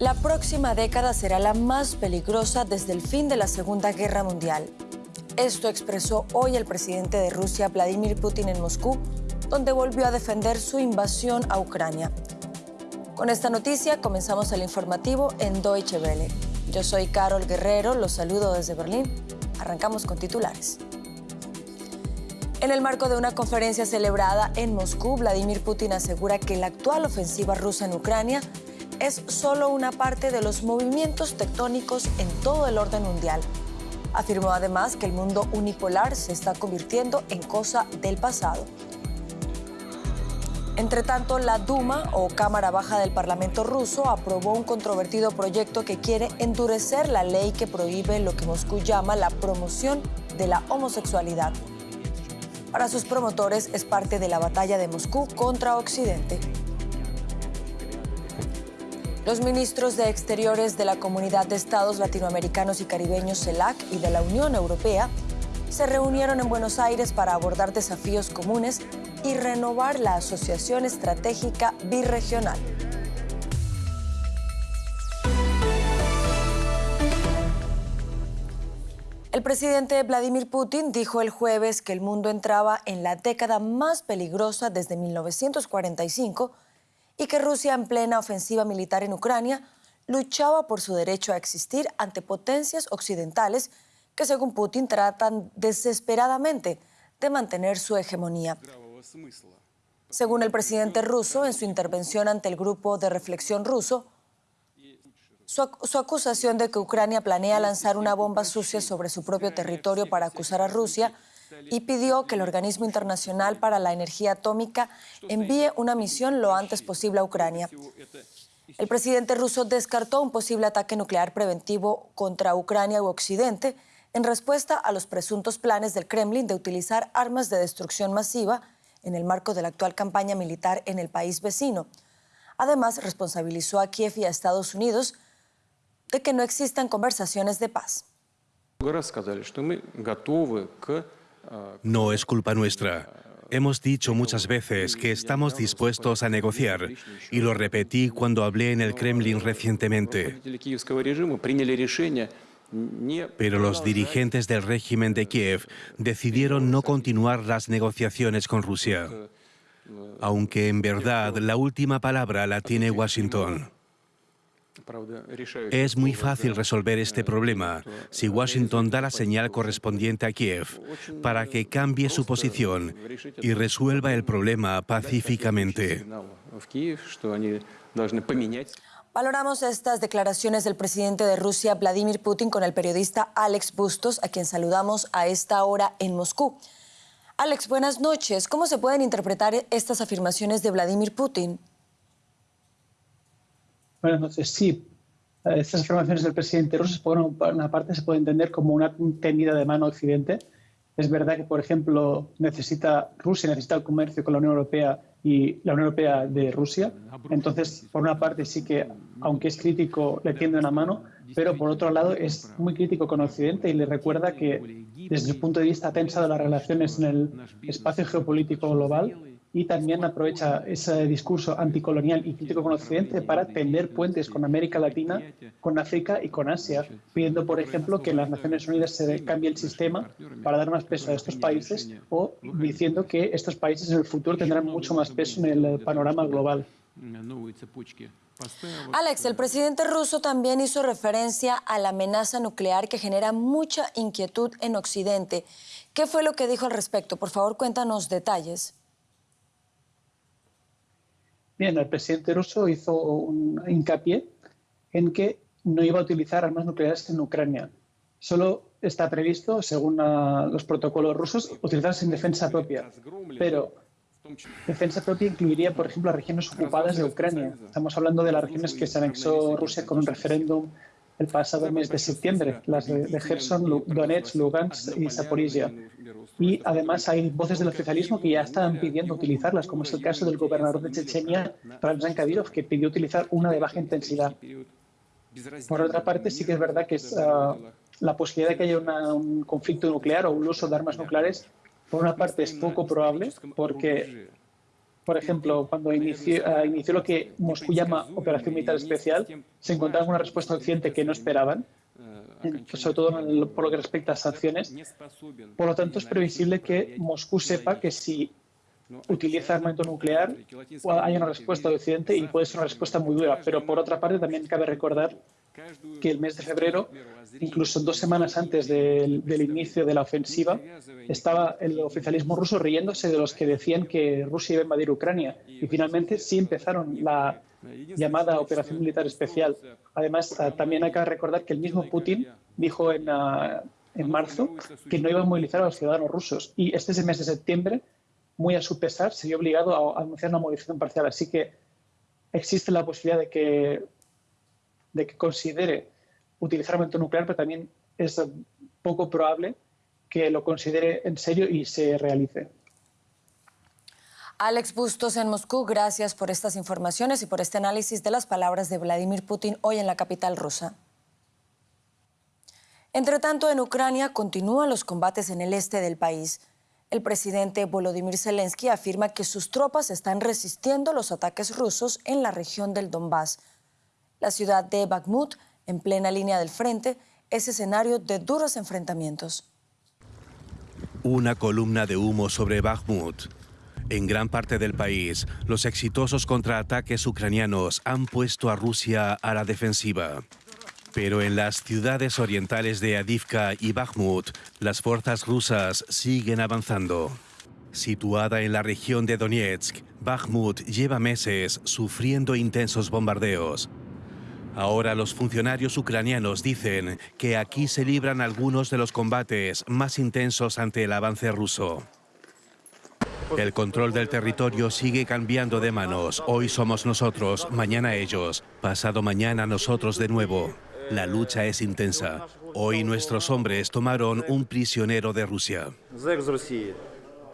La próxima década será la más peligrosa desde el fin de la Segunda Guerra Mundial. Esto expresó hoy el presidente de Rusia, Vladimir Putin, en Moscú, donde volvió a defender su invasión a Ucrania. Con esta noticia comenzamos el informativo en Deutsche Welle. Yo soy Carol Guerrero, los saludo desde Berlín. Arrancamos con titulares. En el marco de una conferencia celebrada en Moscú, Vladimir Putin asegura que la actual ofensiva rusa en Ucrania es solo una parte de los movimientos tectónicos en todo el orden mundial. Afirmó además que el mundo unipolar se está convirtiendo en cosa del pasado. Entre tanto, la Duma, o Cámara Baja del Parlamento ruso, aprobó un controvertido proyecto que quiere endurecer la ley que prohíbe lo que Moscú llama la promoción de la homosexualidad. Para sus promotores es parte de la batalla de Moscú contra Occidente. Los ministros de Exteriores de la Comunidad de Estados Latinoamericanos y Caribeños CELAC y de la Unión Europea se reunieron en Buenos Aires para abordar desafíos comunes y renovar la Asociación Estratégica Birregional. El presidente Vladimir Putin dijo el jueves que el mundo entraba en la década más peligrosa desde 1945 y que Rusia en plena ofensiva militar en Ucrania luchaba por su derecho a existir ante potencias occidentales que, según Putin, tratan desesperadamente de mantener su hegemonía. Según el presidente ruso, en su intervención ante el grupo de reflexión ruso, su, su, acusación de que Ucrania planea lanzar una bomba sucia sobre su propio territorio para acusar a Rusia y pidió que el Organismo Internacional para la Energía Atómica envíe una misión lo antes posible a Ucrania. El presidente ruso descartó un posible ataque nuclear preventivo contra Ucrania u Occidente en respuesta a los presuntos planes del Kremlin de utilizar armas de destrucción masiva en el marco de la actual campaña militar en el país vecino. Además, responsabilizó a Kiev y a Estados Unidos de que no existan conversaciones de paz. No es culpa nuestra. Hemos dicho muchas veces que estamos dispuestos a negociar y lo repetí cuando hablé en el Kremlin recientemente. Pero los dirigentes del régimen de Kiev decidieron no continuar las negociaciones con Rusia, aunque en verdad la última palabra la tiene Washington. Es muy fácil resolver este problema si Washington da la señal correspondiente a Kiev para que cambie su posición y resuelva el problema pacíficamente. Valoramos estas declaraciones del presidente de Rusia, Vladimir Putin, con el periodista Alex Bustos, a quien saludamos a esta hora en Moscú. Alex, buenas noches. ¿Cómo se pueden interpretar estas afirmaciones de Vladimir Putin? Buenas noches. Sí, estas afirmaciones del presidente ruso, por una parte, se puede entender como una tendida de mano Occidente. Es verdad que, por ejemplo, necesita Rusia necesita el comercio con la Unión Europea y la Unión Europea de Rusia. Entonces, por una parte, sí que, aunque es crítico, le tiende una mano, pero por otro lado es muy crítico con Occidente y le recuerda que, desde el punto de vista tensa de las relaciones en el espacio geopolítico global, y también aprovecha ese discurso anticolonial y crítico con Occidente para tender puentes con América Latina, con África y con Asia, pidiendo, por ejemplo, que las Naciones Unidas se cambie el sistema para dar más peso a estos países o diciendo que estos países en el futuro tendrán mucho más peso en el panorama global. Alex, el presidente ruso también hizo referencia a la amenaza nuclear que genera mucha inquietud en Occidente. ¿Qué fue lo que dijo al respecto? Por favor, cuéntanos detalles. Bien, el presidente ruso hizo un hincapié en que no iba a utilizar armas nucleares en Ucrania. Solo está previsto, según los protocolos rusos, utilizarse en defensa propia. Pero defensa propia incluiría, por ejemplo, las regiones ocupadas de Ucrania. Estamos hablando de las regiones que se anexó Rusia con un referéndum el pasado mes de septiembre, las de, Gerson, Donetsk, Lugansk y Zaporizhia. Y además hay voces del oficialismo que ya están pidiendo utilizarlas, como es el caso del gobernador de Chechenia, Ramzan Kadyrov, que pidió utilizar una de baja intensidad. Por otra parte, sí que es verdad que uh, la posibilidad de que haya un conflicto nuclear o un uso de armas nucleares, por una parte es poco probable, porque por ejemplo, cuando inició, uh, inició, lo que Moscú llama Operación Militar Especial, se encontraron una respuesta occidente que no esperaban, sobre todo por lo que respecta a sanciones. Por lo tanto, es previsible que Moscú sepa que si utiliza armamento nuclear hay una respuesta de Occidente y puede ser una respuesta muy dura. Pero por otra parte, también cabe recordar que el mes de febrero, incluso dos semanas antes del, inicio de la ofensiva, estaba el oficialismo ruso riéndose de los que decían que Rusia iba a invadir Ucrania. Y finalmente sí empezaron la llamada Operación Militar Especial. Además, también hay que recordar que el mismo Putin dijo en, en marzo que no iba a movilizar a los ciudadanos rusos. Y este mes de septiembre, muy a su pesar, se vio obligado a anunciar una movilización parcial. Así que existe la posibilidad de que de que considere utilizar armamento nuclear, pero también es poco probable que lo considere en serio y se realice. Alex Bustos en Moscú, gracias por estas informaciones y por este análisis de las palabras de Vladimir Putin hoy en la capital rusa. Entre tanto, en Ucrania continúan los combates en el este del país. El presidente Volodymyr Zelensky afirma que sus tropas están resistiendo los ataques rusos en la región del Donbass. La ciudad de Bakhmut, en plena línea del frente, es escenario de duros enfrentamientos. Una columna de humo sobre Bakhmut. En gran parte del país, los exitosos contraataques ucranianos han puesto a Rusia a la defensiva. Pero en las ciudades orientales de Adivka y Bakhmut, las fuerzas rusas siguen avanzando. Situada en la región de Donetsk, Bakhmut lleva meses sufriendo intensos bombardeos. Ahora los funcionarios ucranianos dicen que aquí se libran algunos de los combates más intensos ante el avance ruso. El control del territorio sigue cambiando de manos. Hoy somos nosotros, mañana ellos, pasado mañana nosotros de nuevo. La lucha es intensa. Hoy nuestros hombres tomaron un prisionero de Rusia.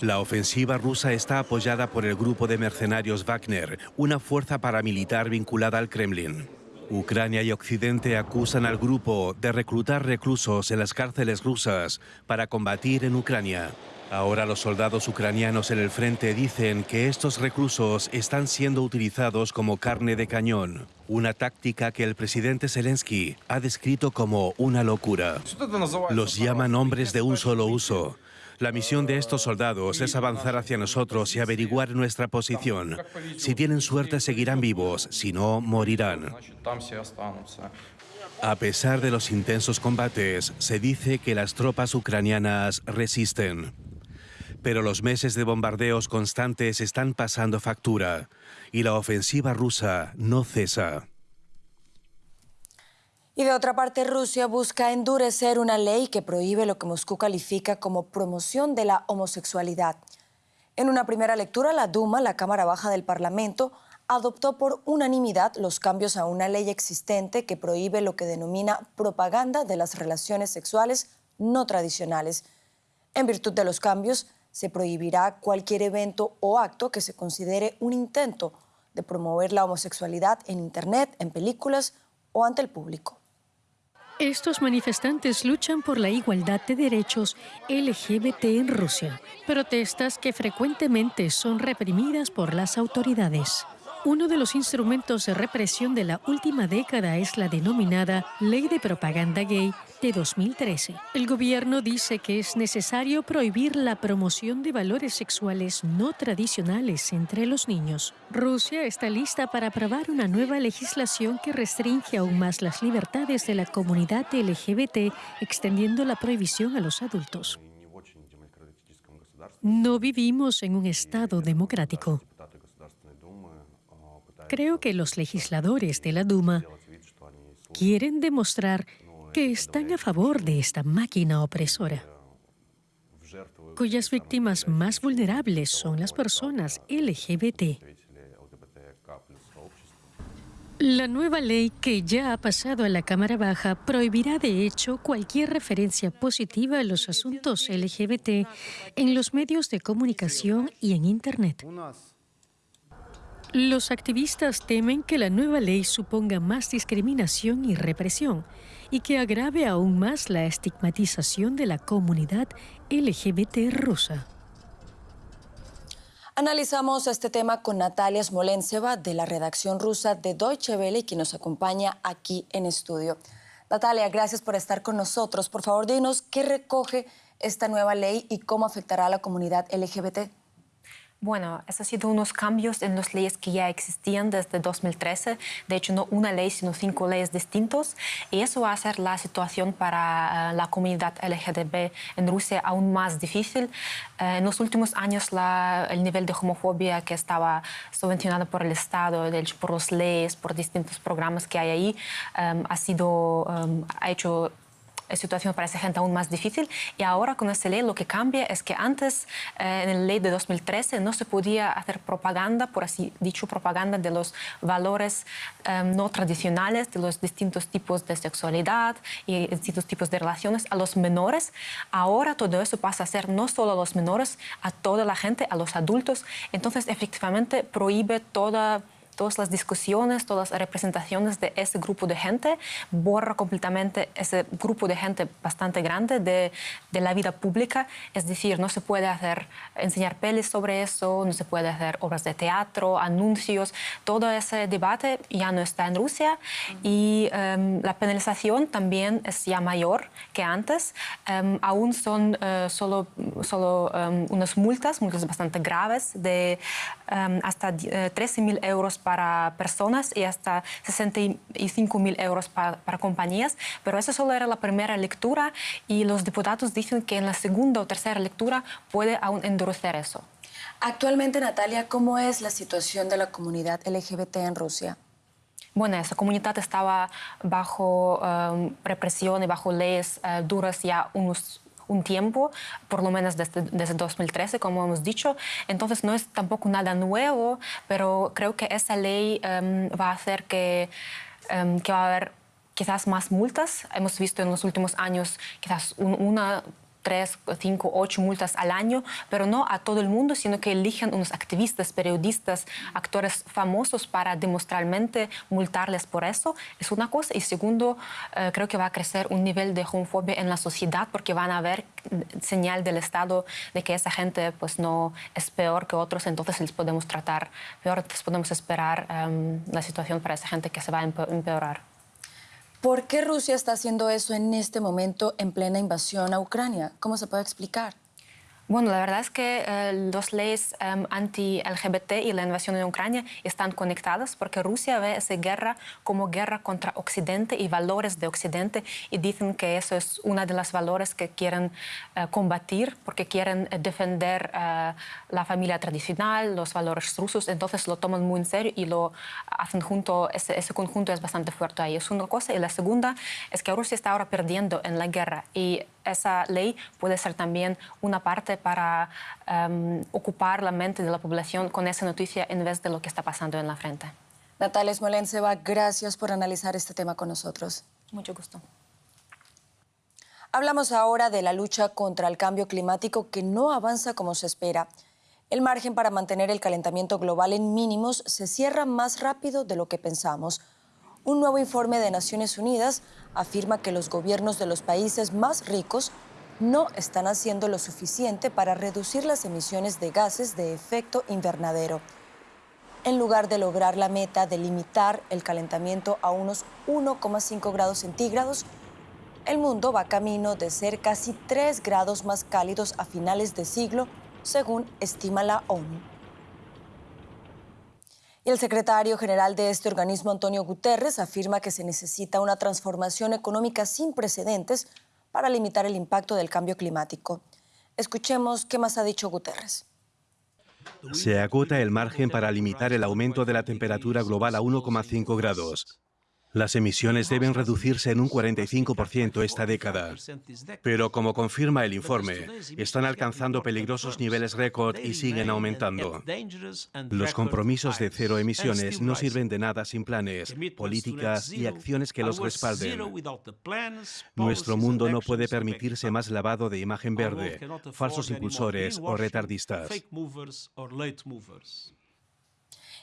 La ofensiva rusa está apoyada por el grupo de mercenarios Wagner, una fuerza paramilitar vinculada al Kremlin. Ucrania y Occidente acusan al grupo de reclutar reclusos en las cárceles rusas para combatir en Ucrania. Ahora los soldados ucranianos en el frente dicen que estos reclusos están siendo utilizados como carne de cañón, una táctica que el presidente Zelensky ha descrito como una locura. Los llaman hombres de un solo uso. La misión de estos soldados es avanzar hacia nosotros y averiguar nuestra posición. Si tienen suerte seguirán vivos, si no, morirán. A pesar de los intensos combates, se dice que las tropas ucranianas resisten. Pero los meses de bombardeos constantes están pasando factura y la ofensiva rusa no cesa. Y de otra parte, Rusia busca endurecer una ley que prohíbe lo que Moscú califica como promoción de la homosexualidad. En una primera lectura, la Duma, la Cámara Baja del Parlamento, adoptó por unanimidad los cambios a una ley existente que prohíbe lo que denomina propaganda de las relaciones sexuales no tradicionales. En virtud de los cambios, se prohibirá cualquier evento o acto que se considere un intento de promover la homosexualidad en Internet, en películas o ante el público. Estos manifestantes luchan por la igualdad de derechos LGBT en Rusia, protestas que frecuentemente son reprimidas por las autoridades. Uno de los instrumentos de represión de la última década es la denominada Ley de Propaganda Gay de 2013. El gobierno dice que es necesario prohibir la promoción de valores sexuales no tradicionales entre los niños. Rusia está lista para aprobar una nueva legislación que restringe aún más las libertades de la comunidad LGBT, extendiendo la prohibición a los adultos. No vivimos en un Estado democrático. Creo que los legisladores de la Duma quieren demostrar que están a favor de esta máquina opresora, cuyas víctimas más vulnerables son las personas LGBT. La nueva ley que ya ha pasado a la Cámara Baja prohibirá de hecho cualquier referencia positiva a los asuntos LGBT en los medios de comunicación y en Internet. Los activistas temen que la nueva ley suponga más discriminación y represión y que agrave aún más la estigmatización de la comunidad LGBT rusa. Analizamos este tema con Natalia Smolenseva de la redacción rusa de Deutsche Welle, quien nos acompaña aquí en estudio. Natalia, gracias por estar con nosotros. Por favor, dinos qué recoge esta nueva ley y cómo afectará a la comunidad LGBT. Bueno, esos han sido unos cambios en las leyes que ya existían desde 2013. De hecho, no una ley, sino cinco leyes distintas. Y eso va a hacer la situación para eh, la comunidad LGTB en Rusia aún más difícil. Eh, en los últimos años, el nivel de homofobia que estaba subvencionado por el Estado, de hecho, por las leyes, por distintos programas que hay ahí, eh, ha, sido, ha hecho situación para esa gente aún más difícil. Y ahora con esta ley lo que cambia es que antes, eh, en la ley de 2013, no se podía hacer propaganda, por así dicho, propaganda de los valores eh, no tradicionales, de los distintos tipos de sexualidad y distintos tipos de relaciones a los menores. Ahora todo eso pasa a ser no solo a los menores, a toda la gente, a los adultos. Entonces, efectivamente, prohíbe toda todas las discusiones, todas las representaciones de ese grupo de gente, borra completamente ese grupo de gente bastante grande de, de, la vida pública. Es decir, no se puede hacer, enseñar pelis sobre eso, no se puede hacer obras de teatro, anuncios. Todo ese debate ya no está en Rusia y um, la penalización también es ya mayor que antes. Um, aún son uh, solo, solo um, unas multas, multas bastante graves de hasta uh, eh, 13.000 euros para personas y hasta 65 mil euros para, para, compañías, pero eso solo era la primera lectura y los diputados dicen que en la segunda o tercera lectura puede aún endurecer eso. Actualmente, Natalia, ¿cómo es la situación de la comunidad LGBT en Rusia? Bueno, esa comunidad estaba bajo um, represión y bajo leyes uh, duras ya unos un tiempo, por lo menos desde, desde 2013, como hemos dicho. Entonces no es tampoco nada nuevo, pero creo que esa ley um, va a hacer que, um, que va a haber quizás más multas. Hemos visto en los últimos años quizás un, una tres, cinco, ocho multas al año, pero no a todo el mundo, sino que eligen unos activistas, periodistas, actores famosos para demostralmente multarles por eso. Es una cosa. Y segundo, eh, creo que va a crecer un nivel de homofobia en la sociedad porque van a ver señal del Estado de que esa gente pues no es peor que otros, entonces les podemos tratar peor, les podemos esperar um, la situación para esa gente que se va a empeorar. ¿Por qué Rusia está haciendo eso en este momento en plena invasión a Ucrania? ¿Cómo se puede explicar? Bueno, la verdad es que eh, las leyes em, anti-LGBT y la invasión en Ucrania están conectadas porque Rusia ve esa guerra como guerra contra Occidente y valores de Occidente y dicen que eso es uno de los valores que quieren eh, combatir porque quieren eh, defender la familia tradicional, los valores rusos, entonces lo toman muy en serio y lo hacen junto, ese, ese conjunto es bastante fuerte ahí. Es una cosa. Y la segunda es que Rusia está ahora perdiendo en la guerra y esa ley puede ser también una parte para um, ocupar la mente de la población con esa noticia en vez de lo que está pasando en la frente. Natalia Smolenseva, gracias por analizar este tema con nosotros. Mucho gusto. Hablamos ahora de la lucha contra el cambio climático que no avanza como se espera. El margen para mantener el calentamiento global en mínimos se cierra más rápido de lo que pensamos. Un nuevo informe de Naciones Unidas afirma que los gobiernos de los países más ricos no están haciendo lo suficiente para reducir las emisiones de gases de efecto invernadero. En lugar de lograr la meta de limitar el calentamiento a unos 1,5 grados centígrados, el mundo va camino de ser casi 3 grados más cálidos a finales de siglo, según estima la ONU. Y el secretario general de este organismo, Antonio Guterres, afirma que se necesita una transformación económica sin precedentes para limitar el impacto del cambio climático. Escuchemos qué más ha dicho Guterres. Se agota el margen para limitar el aumento de la temperatura global a 1,5 grados. Las emisiones deben reducirse en un 45% esta década. Pero como confirma el informe, están alcanzando peligrosos niveles récord y siguen aumentando. Los compromisos de cero emisiones no sirven de nada sin planes, políticas y acciones que los respalden. Nuestro mundo no puede permitirse más lavado de imagen verde, falsos impulsores o retardistas.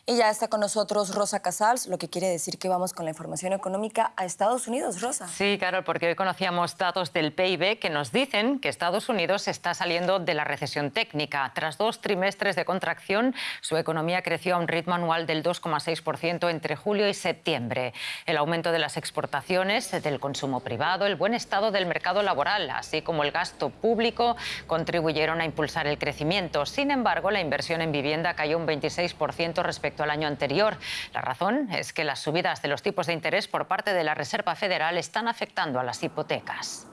Y ya está con nosotros Rosa Casals, lo que quiere decir que vamos con la información económica a Estados Unidos, Rosa. Sí, Carol, porque hoy conocíamos datos del PIB que nos dicen que Estados Unidos está saliendo de la recesión técnica. Tras dos trimestres de contracción, su economía creció a un ritmo anual del 2,6% entre julio y septiembre. El aumento de las exportaciones, del consumo privado, el buen estado del mercado laboral, así como el gasto público, contribuyeron a impulsar el crecimiento. Sin embargo, la inversión en vivienda cayó un 26% respecto al año anterior. La razón es que las subidas de los tipos de interés por parte de la Reserva Federal están afectando a las hipotecas.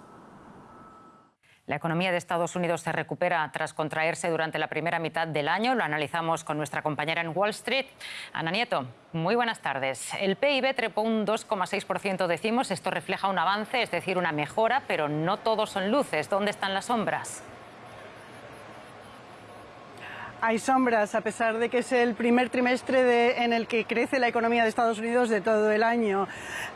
La economía de Estados Unidos se recupera tras contraerse durante la primera mitad del año. Lo analizamos con nuestra compañera en Wall Street, Ana Nieto. Muy buenas tardes. El PIB trepó un 2,6%, decimos. Esto refleja un avance, es decir, una mejora, pero no todos son luces. ¿Dónde están las sombras? Hay sombras, a pesar de que es el primer trimestre en el que crece la economía de Estados Unidos de todo el año.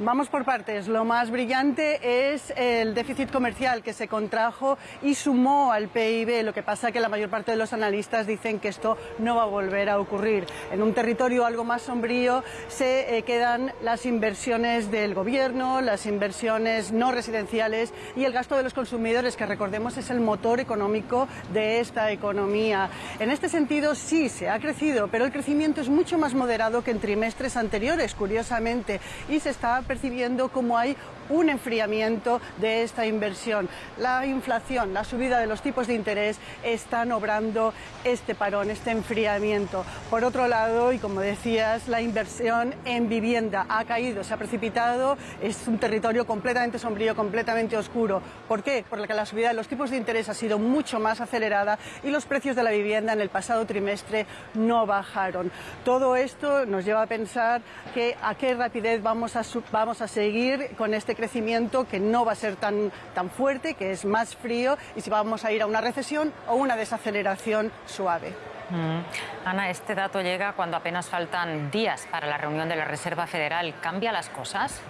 Vamos por partes. Lo más brillante es el déficit comercial que se contrajo y sumó al PIB. Lo que pasa que la mayor parte de los analistas dicen que esto no va a volver a ocurrir. En un territorio algo más sombrío se eh, quedan las inversiones del gobierno, las inversiones no residenciales y el gasto de los consumidores, que recordemos es el motor económico de esta economía. En este sentido sí se ha crecido, pero el crecimiento es mucho más moderado que en trimestres anteriores, curiosamente, y se está percibiendo como hay un enfriamiento de esta inversión. La inflación, la subida de los tipos de interés están obrando este parón, este enfriamiento. Por otro lado, y como decías, la inversión en vivienda ha caído, se ha precipitado, es un territorio completamente sombrío, completamente oscuro. ¿Por qué? Porque la subida de los tipos de interés ha sido mucho más acelerada y los precios de la vivienda en el pasado trimestre no bajaron. Todo esto nos lleva a pensar que a qué rapidez vamos a, vamos a seguir con este crecimiento que no va a ser tan, tan fuerte, que es más frío y si vamos a ir a una recesión o una desaceleración suave. Mm. Ana, este dato llega cuando apenas faltan días para la reunión de la Reserva Federal. ¿Cambia las cosas?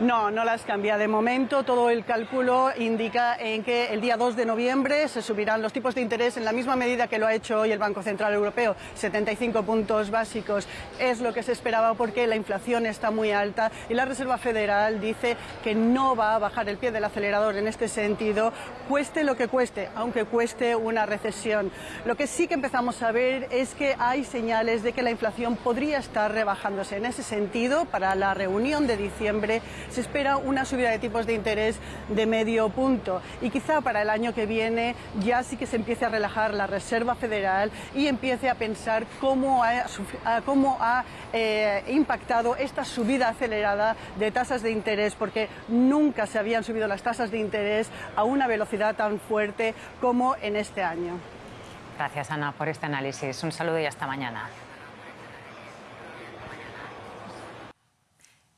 No, no las cambia. De momento, todo el cálculo indica en que el día 2 de noviembre se subirán los tipos de interés en la misma medida que lo ha hecho hoy el Banco Central Europeo, 75 puntos básicos. Es lo que se esperaba porque la inflación está muy alta y la Reserva Federal dice que no va a bajar el pie del acelerador en este sentido, cueste lo que cueste, aunque cueste una recesión. Lo que sí que empezamos a ver es que hay señales de que la inflación podría estar rebajándose. En ese sentido, para la reunión de diciembre, se espera una subida de tipos de interés de medio punto y quizá para el año que viene ya sí que se empiece a relajar la Reserva Federal y empiece a pensar cómo ha, cómo ha eh, impactado esta subida acelerada de tasas de interés, porque nunca se habían subido las tasas de interés a una velocidad tan fuerte como en este año. Gracias, Ana, por este análisis. Un saludo y hasta mañana.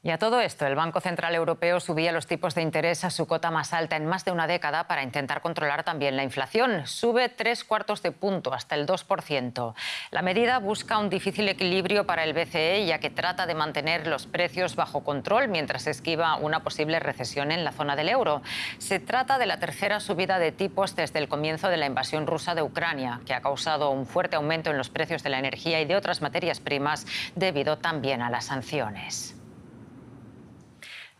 Y a todo esto, el Banco Central Europeo subía los tipos de interés a su cota más alta en más de una década para intentar controlar también la inflación. Sube tres cuartos de punto, hasta el 2%. La medida busca un difícil equilibrio para el BCE, ya que trata de mantener los precios bajo control mientras esquiva una posible recesión en la zona del euro. Se trata de la tercera subida de tipos desde el comienzo de la invasión rusa de Ucrania, que ha causado un fuerte aumento en los precios de la energía y de otras materias primas debido también a las sanciones.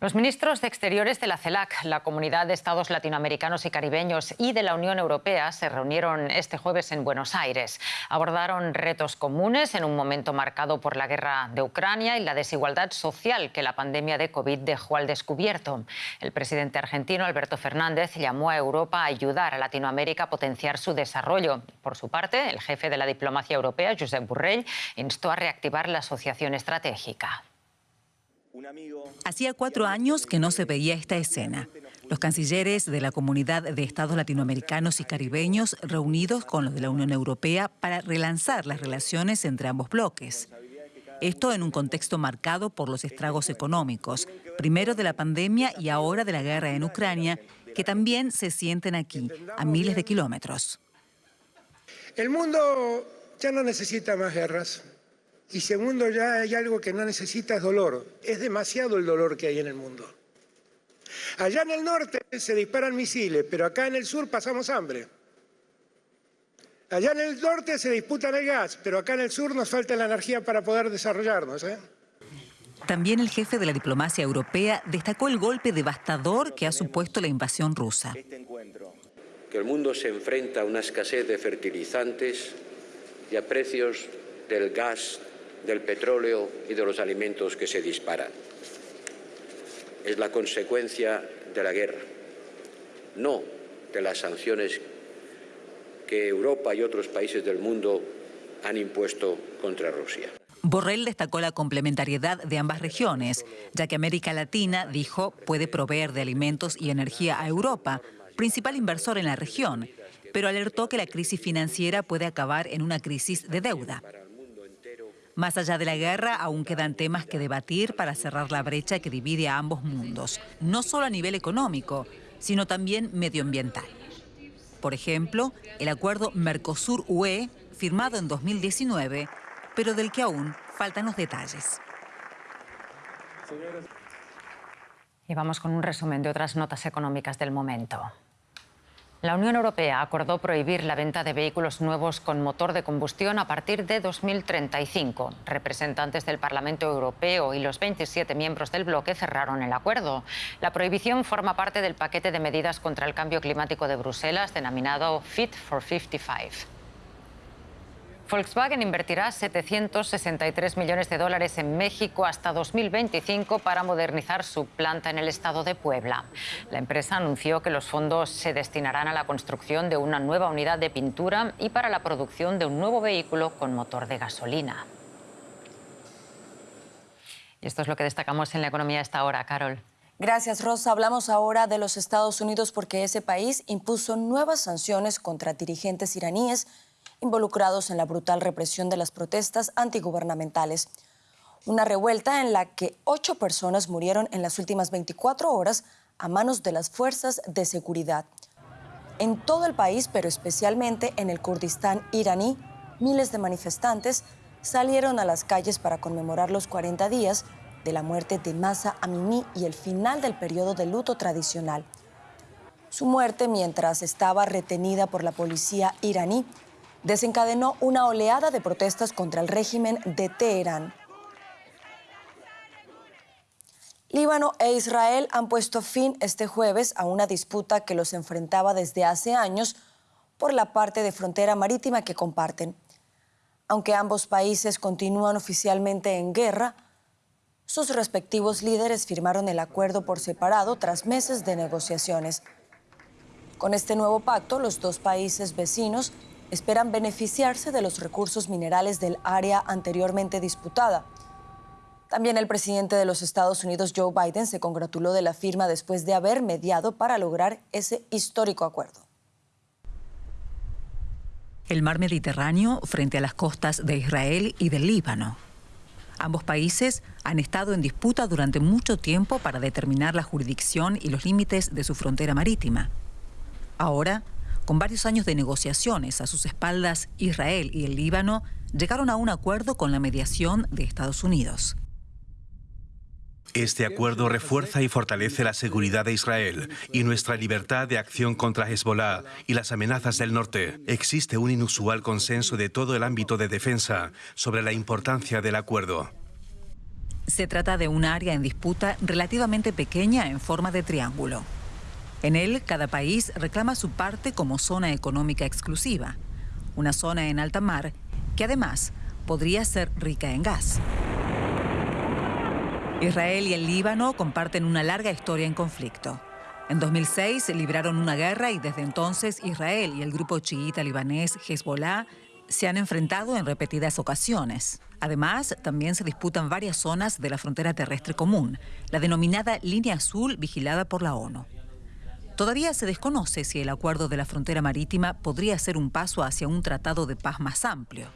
Los ministros de Exteriores de la CELAC, la Comunidad de Estados Latinoamericanos y Caribeños y de la Unión Europea se reunieron este jueves en Buenos Aires. Abordaron retos comunes en un momento marcado por la guerra de Ucrania y la desigualdad social que la pandemia de COVID dejó al descubierto. El presidente argentino Alberto Fernández llamó a Europa a ayudar a Latinoamérica a potenciar su desarrollo. Por su parte, el jefe de la diplomacia europea, Josep Borrell, instó a reactivar la asociación estratégica. Hacía cuatro años que no se veía esta escena. Los cancilleres de la comunidad de estados latinoamericanos y caribeños reunidos con los de la Unión Europea para relanzar las relaciones entre ambos bloques. Esto en un contexto marcado por los estragos económicos, primero de la pandemia y ahora de la guerra en Ucrania, que también se sienten aquí, a miles de kilómetros. El mundo ya no necesita más guerras. Y segundo, ya hay algo que no necesita es dolor. Es demasiado el dolor que hay en el mundo. Allá en el norte se disparan misiles, pero acá en el sur pasamos hambre. Allá en el norte se disputan el gas, pero acá en el sur nos falta la energía para poder desarrollarnos. ¿eh? También el jefe de la diplomacia europea destacó el golpe devastador que ha supuesto la invasión rusa. Que el mundo se enfrenta a una escasez de fertilizantes y a precios del gas, del petróleo y de los alimentos que se disparan. Es la consecuencia de la guerra, no de las sanciones que Europa y otros países del mundo han impuesto contra Rusia. Borrell destacó la complementariedad de ambas regiones, ya que América Latina, dijo, puede proveer de alimentos y energía a Europa, principal inversor en la región, pero alertó que la crisis financiera puede acabar en una crisis de deuda. Más allá de la guerra, aún quedan temas que debatir para cerrar la brecha que divide a ambos mundos, no solo a nivel económico, sino también medioambiental. Por ejemplo, el acuerdo Mercosur-UE, firmado en 2019, pero del que aún faltan los detalles. Y vamos con un resumen de otras notas económicas del momento. La Unión Europea acordó prohibir la venta de vehículos nuevos con motor de combustión a partir de 2035. Representantes del Parlamento Europeo y los 27 miembros del bloque cerraron el acuerdo. La prohibición forma parte del paquete de medidas contra el cambio climático de Bruselas denominado Fit for 55. Volkswagen invertirá 763 millones de dólares en México hasta 2025 para modernizar su planta en el estado de Puebla. La empresa anunció que los fondos se destinarán a la construcción de una nueva unidad de pintura y para la producción de un nuevo vehículo con motor de gasolina. Y esto es lo que destacamos en la economía a esta hora, Carol. Gracias, Rosa. Hablamos ahora de los Estados Unidos porque ese país impuso nuevas sanciones contra dirigentes iraníes involucrados en la brutal represión de las protestas antigubernamentales. Una revuelta en la que ocho personas murieron en las últimas 24 horas a manos de las fuerzas de seguridad. En todo el país, pero especialmente en el Kurdistán iraní, miles de manifestantes salieron a las calles para conmemorar los 40 días de la muerte de Masa Amini y el final del periodo de luto tradicional. Su muerte, mientras estaba retenida por la policía iraní, desencadenó una oleada de protestas contra el régimen de Teherán. Líbano e Israel han puesto fin este jueves a una disputa que los enfrentaba desde hace años por la parte de frontera marítima que comparten. Aunque ambos países continúan oficialmente en guerra, sus respectivos líderes firmaron el acuerdo por separado tras meses de negociaciones. Con este nuevo pacto, los dos países vecinos esperan beneficiarse de los recursos minerales del área anteriormente disputada. También el presidente de los Estados Unidos, Joe Biden, se congratuló de la firma después de haber mediado para lograr ese histórico acuerdo. El mar Mediterráneo frente a las costas de Israel y del Líbano. Ambos países han estado en disputa durante mucho tiempo para determinar la jurisdicción y los límites de su frontera marítima. Ahora, con varios años de negociaciones a sus espaldas, Israel y el Líbano llegaron a un acuerdo con la mediación de Estados Unidos. Este acuerdo refuerza y fortalece la seguridad de Israel y nuestra libertad de acción contra Hezbollah y las amenazas del norte. Existe un inusual consenso de todo el ámbito de defensa sobre la importancia del acuerdo. Se trata de un área en disputa relativamente pequeña en forma de triángulo. En él, cada país reclama su parte como zona económica exclusiva, una zona en alta mar que además podría ser rica en gas. Israel y el Líbano comparten una larga historia en conflicto. En 2006 libraron una guerra y desde entonces Israel y el grupo chiita libanés Hezbollah se han enfrentado en repetidas ocasiones. Además, también se disputan varias zonas de la frontera terrestre común, la denominada Línea Azul vigilada por la ONU. Todavía se desconoce si el acuerdo de la frontera marítima podría ser un paso hacia un tratado de paz más amplio.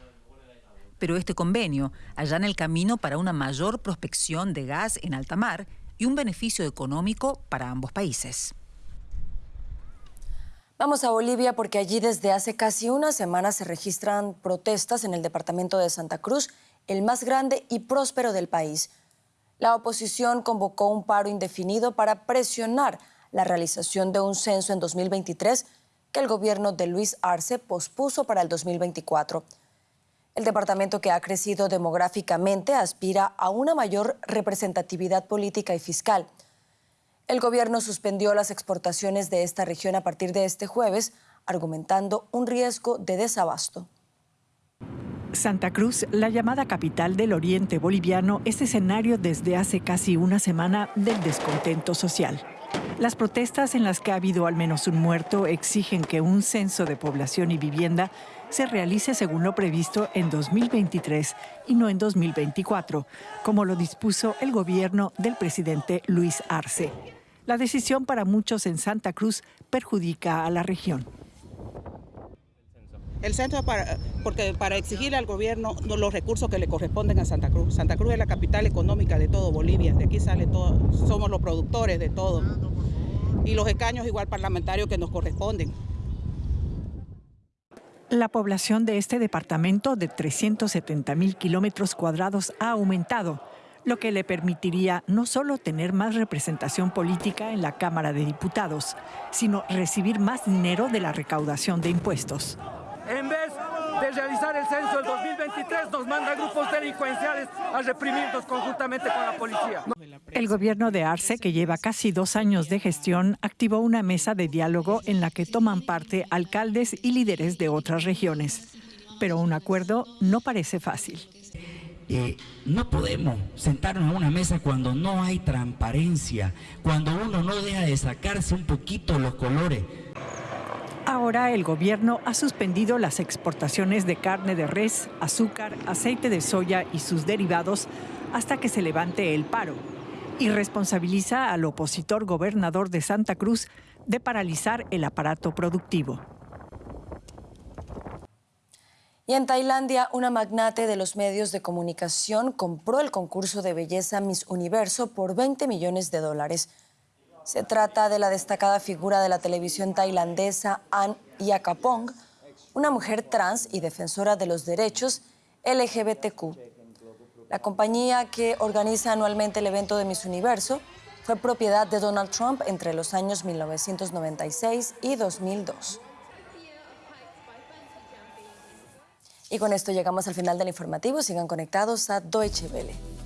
Pero este convenio allana el camino para una mayor prospección de gas en alta mar y un beneficio económico para ambos países. Vamos a Bolivia porque allí desde hace casi una semana se registran protestas en el departamento de Santa Cruz, el más grande y próspero del país. La oposición convocó un paro indefinido para presionar la realización de un censo en 2023 que el gobierno de Luis Arce pospuso para el 2024. El departamento que ha crecido demográficamente aspira a una mayor representatividad política y fiscal. El gobierno suspendió las exportaciones de esta región a partir de este jueves, argumentando un riesgo de desabasto. Santa Cruz, la llamada capital del oriente boliviano, es escenario desde hace casi una semana del descontento social. Las protestas en las que ha habido al menos un muerto exigen que un censo de población y vivienda se realice según lo previsto en 2023 y no en 2024, como lo dispuso el gobierno del presidente Luis Arce. La decisión para muchos en Santa Cruz perjudica a la región. El centro para, porque para exigirle al gobierno los recursos que le corresponden a Santa Cruz. Santa Cruz es la capital económica de todo Bolivia, de aquí sale todo, somos los productores de todo. Y los escaños igual parlamentarios que nos corresponden. La población de este departamento de 370 mil kilómetros cuadrados ha aumentado, lo que le permitiría no solo tener más representación política en la Cámara de Diputados, sino recibir más dinero de la recaudación de impuestos de realizar el censo del 2023, nos manda grupos delincuenciales a reprimirnos conjuntamente con la policía. El gobierno de Arce, que lleva casi dos años de gestión, activó una mesa de diálogo en la que toman parte alcaldes y líderes de otras regiones. Pero un acuerdo no parece fácil. Eh, no podemos sentarnos a una mesa cuando no hay transparencia, cuando uno no deja de sacarse un poquito los colores. Ahora el gobierno ha suspendido las exportaciones de carne de res, azúcar, aceite de soya y sus derivados hasta que se levante el paro y responsabiliza al opositor gobernador de Santa Cruz de paralizar el aparato productivo. Y en Tailandia, una magnate de los medios de comunicación compró el concurso de belleza Miss Universo por 20 millones de dólares. Se trata de la destacada figura de la televisión tailandesa Ann Yakapong, una mujer trans y defensora de los derechos LGBTQ. La compañía que organiza anualmente el evento de Miss Universo fue propiedad de Donald Trump entre los años 1996 y 2002. Y con esto llegamos al final del informativo. Sigan conectados a Deutsche Welle.